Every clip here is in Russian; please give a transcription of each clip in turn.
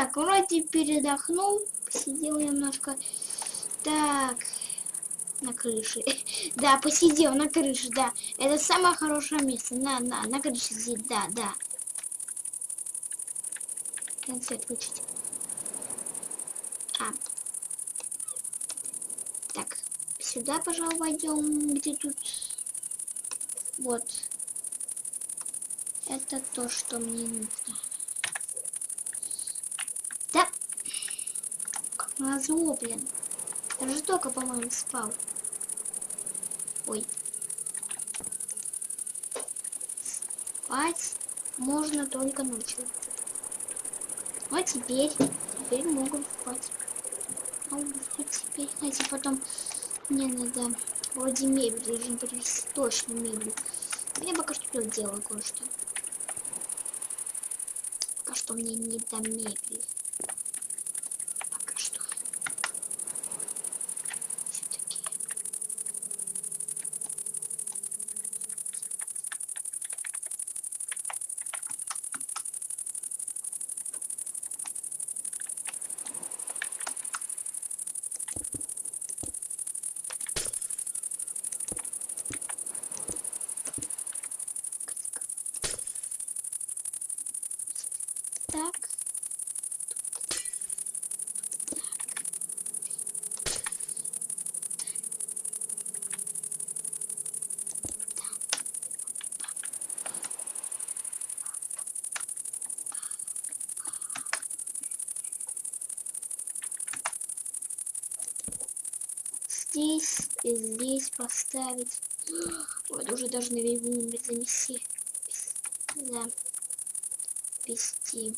Так, вроде передохнул, посидел немножко. Так, на крыше. Да, посидел на крыше, да. Это самое хорошее место. На, на, на крыше сидеть, да, да. Концы отключить. А. Так, сюда, пожалуй, войдем, где тут... Вот. Это то, что мне нужно. Да. Блин. Я же только, по-моему, спал. Ой. Спать можно только ночью. А теперь, теперь могут спать. А теперь, знаете, потом мне надо вроде мебель должен привезти точно мебель. Я пока что делаю кое-что. Пока что мне не до мебели. Пока что. Все-таки. Так. Здесь и здесь поставить. Вот уже должны весь номер занести. Да. Вести.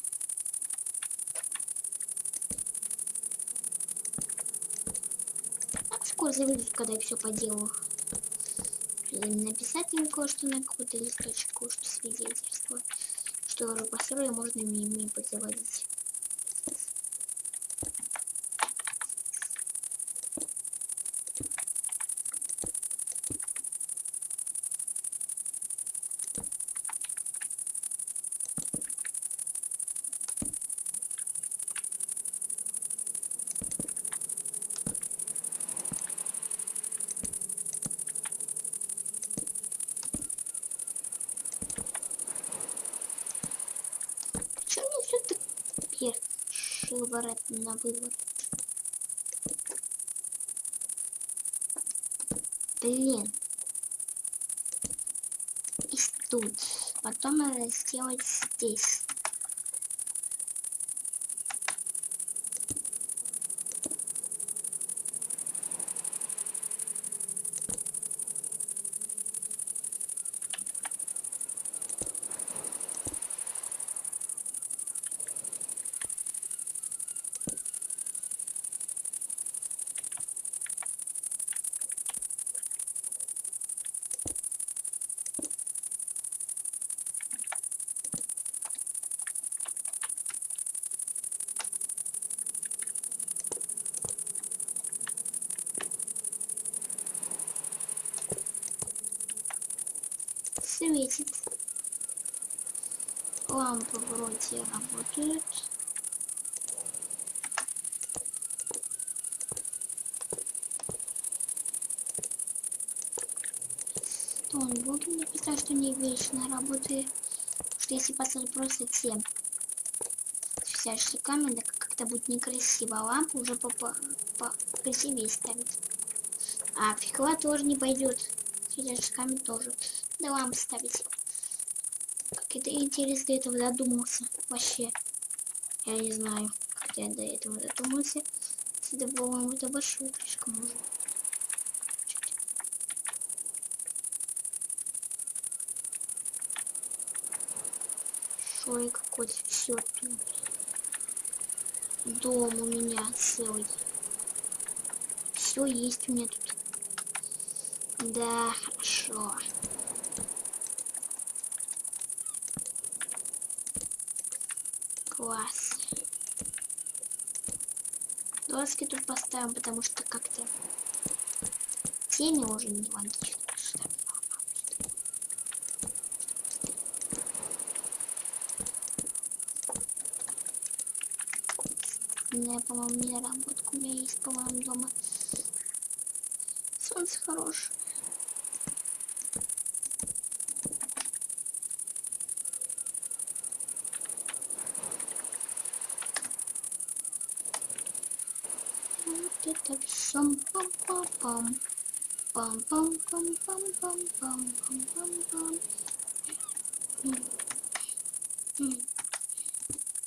А скоро заведут, когда я все поделаю. Написать им кое-что на какой-то листочек, кое-что свидетельство. Что уже построил, можно ими позаводить. Почему мне все так шиворот на выворот? Блин. И тут. Потом надо сделать здесь. Лампы вроде работают. То он буду написать, что не вечно работает. Что если поставить просто те камень, так как-то будет некрасиво. А лампу уже по, по, по ставить. А фигла тоже не пойдет. Сидящий камень тоже. Да лампы ставить. Как это интересно до этого додумался. Вообще. Я не знаю, как я до этого додумался. Это, по-моему, это большой слишком уже. Шой какой-то все тут. Дом у меня целый. Все есть у меня тут. Да, хорошо. Класс. Доски тут поставим, потому что как-то тени уже не логично. Не, по-моему, не работает. У меня есть, по-моему, дома. Солнце хорошее. Вот это все пам-пам-пам. Пам-пам-пам-пам-пам-пам-пам-пам. М. М.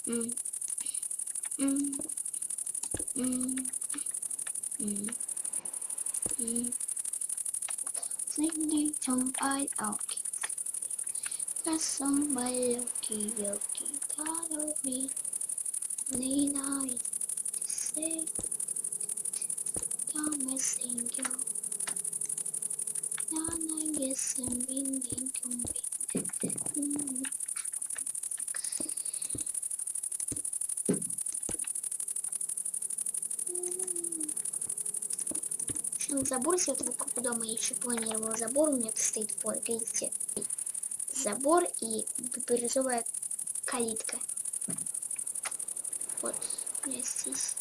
М. М. М. М. М. Singing some I okay. Got somebody okay, okay, got of me. Lena is say, come and sing you. Now I guess I'm me. Еще забор с этого круга дома я еще планировала забор. У меня стоит, вот, видите, забор и бирюзовая калитка. Вот, меня здесь.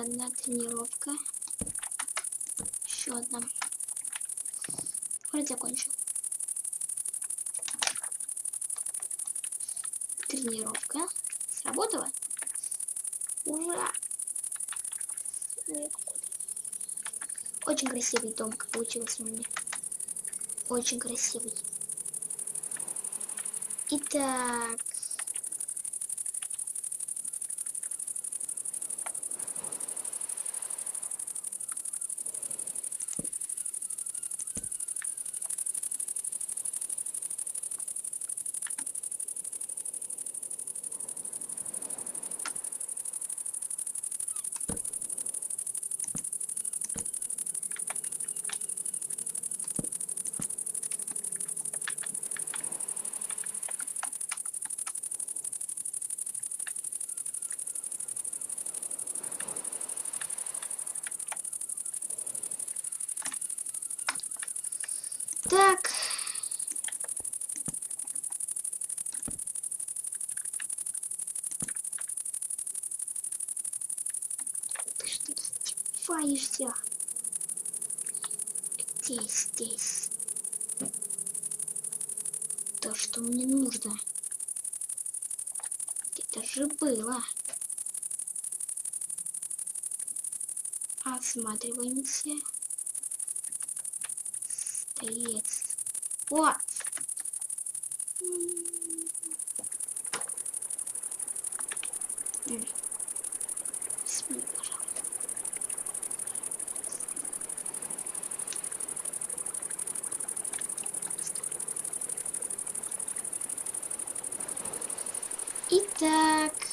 Одна тренировка. Еще одна. Вроде закончил. Тренировка. Сработала? Ура! Очень красивый дом получился у меня. Очень красивый. Итак, Так. Ты что издеваешься? Где здесь? То, что мне нужно. Это же было. Осматриваемся стоит. Вот. Смей, пожалуйста. Итак.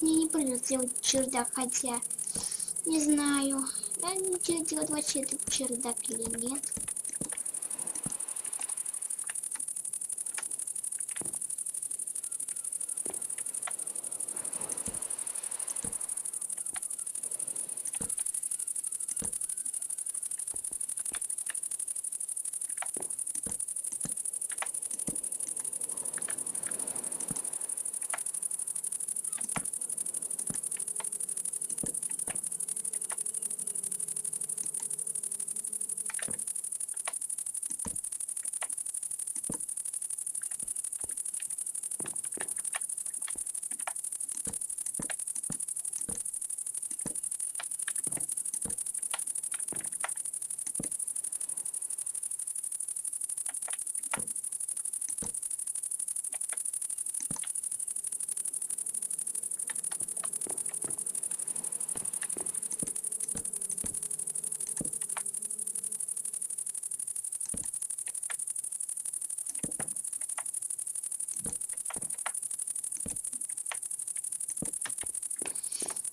Может мне не придется делать чердак, хотя не знаю, я не делать вообще этот чердак или нет.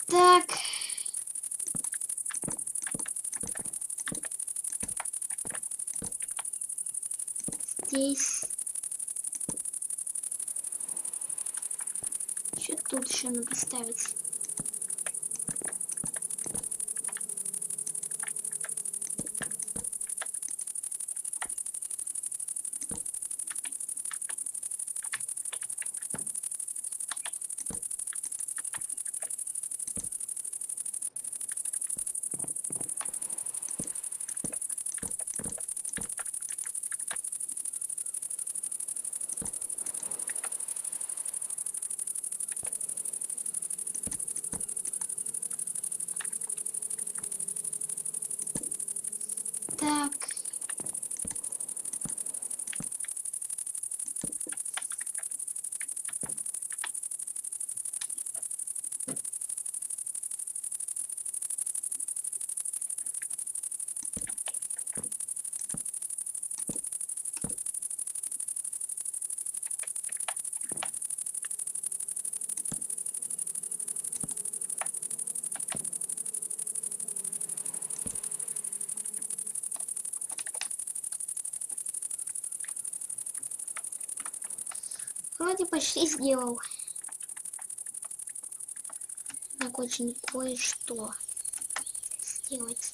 Так. Здесь. Что тут еще надо ставить? Так. Вроде почти сделал. Так очень кое-что сделать.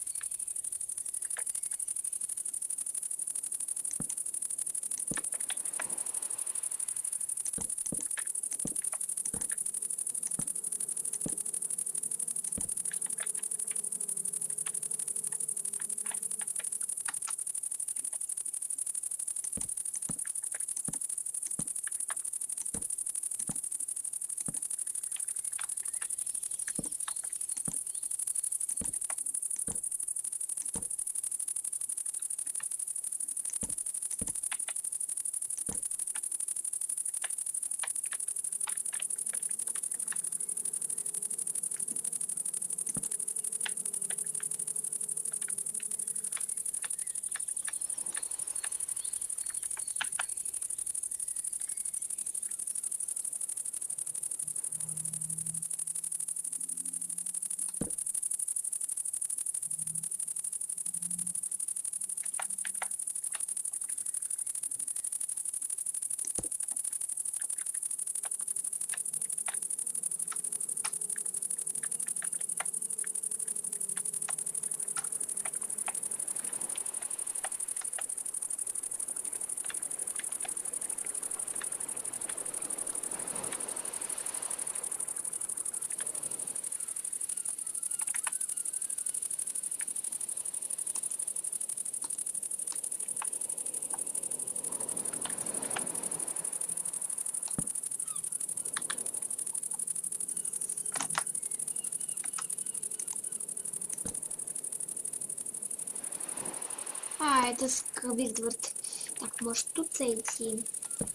Это Сквидвард. Так, может тут зайти?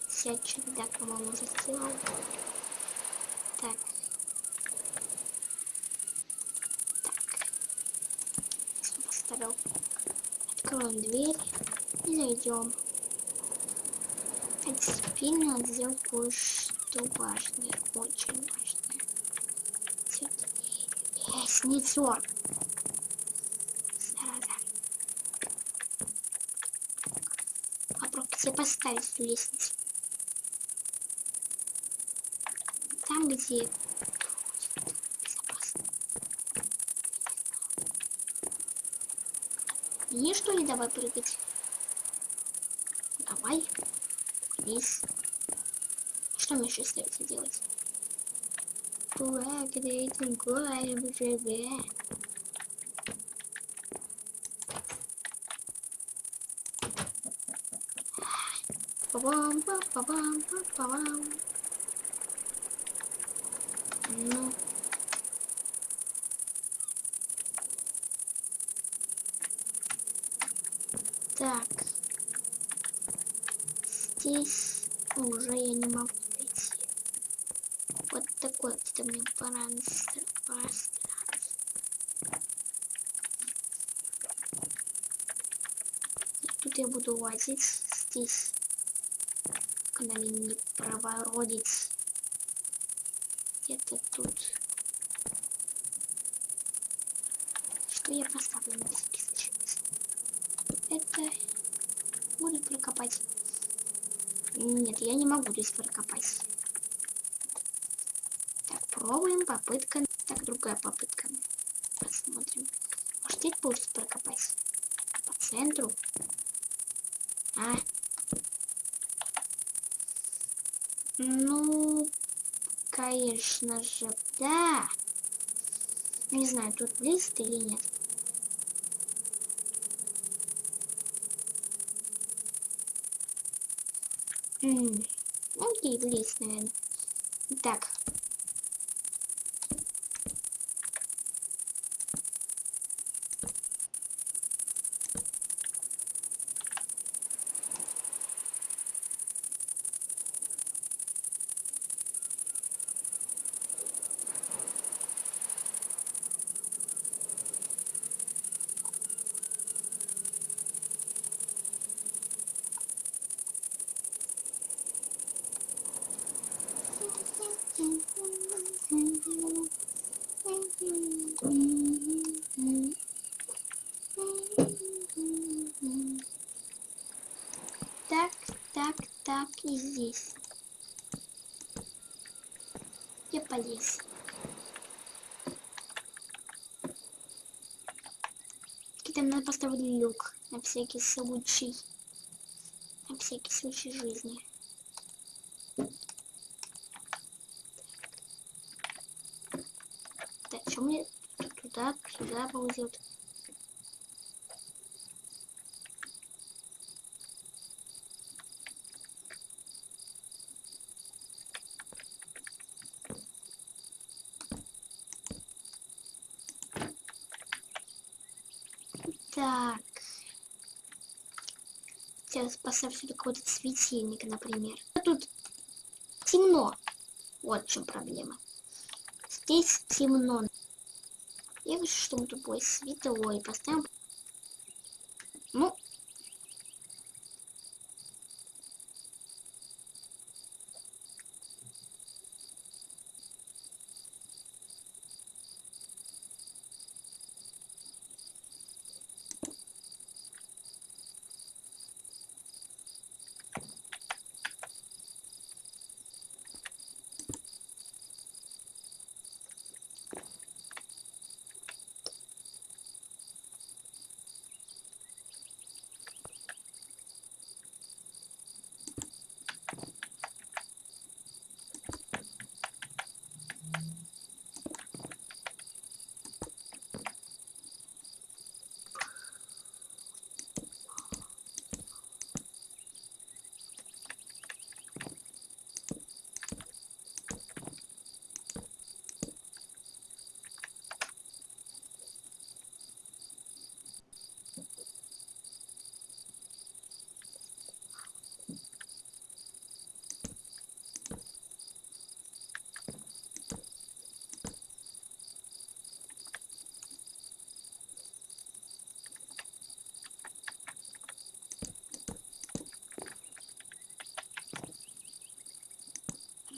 Сядь чердак, по-моему, уже сделал. Так. Так. Что поставил? Откроем дверь и зайдем. А теперь надо сделать кое-что важное, очень важное. снитер. Тебе поставить лестницу. Там, где безопасно. Не что ли давай прыгать? Давай. Вниз. Что мне еще остается делать? Ура, когда этим гоем живе. Па-бам, па-бам, па-бам. Ну. Так. Здесь уже я не могу найти. Вот такой вот мне пространство. Тут я буду лазить здесь. Мне не провородить. Где-то тут. Что я поставлю на случай? Это буду прокопать. Нет, я не могу здесь прокопать. Так, пробуем. Попытка. Так, другая попытка. Посмотрим. Может, здесь получится прокопать? По центру? А? Ну, конечно же, да. Не знаю, тут лист или нет. М, Окей, влез, наверное. Так, и здесь. Я полез. Там надо поставить люк на всякий случай. На всякий случай жизни. Так, что мне туда, сюда ползет? Так. Поставь сюда какой-то светильник, например. А тут темно. Вот в чем проблема. Здесь темно. Я хочу, чтобы тут было светло. И поставим... Ну.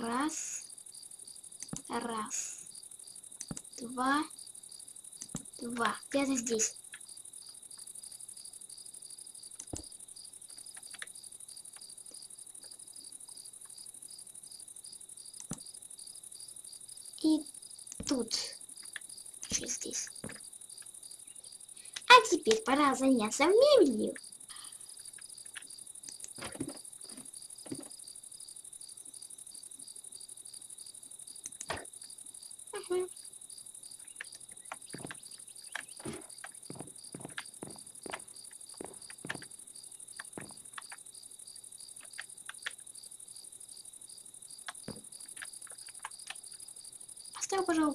Раз. Раз. Два. два. Где-то здесь. И тут. Еще здесь. А теперь пора заняться мебелью.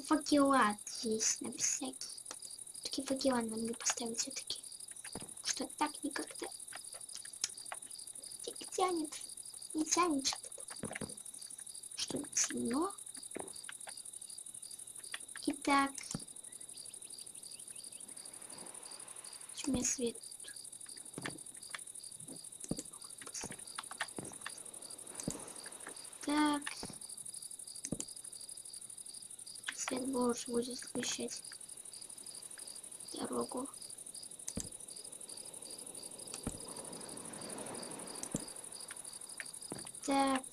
Факела здесь на всякий. Такие факела надо поставить все-таки. Что так никогда не тянет. Не тянет что-то. Чтобы темно. Итак. У меня свет. Так. Больше будет освещать дорогу. Так.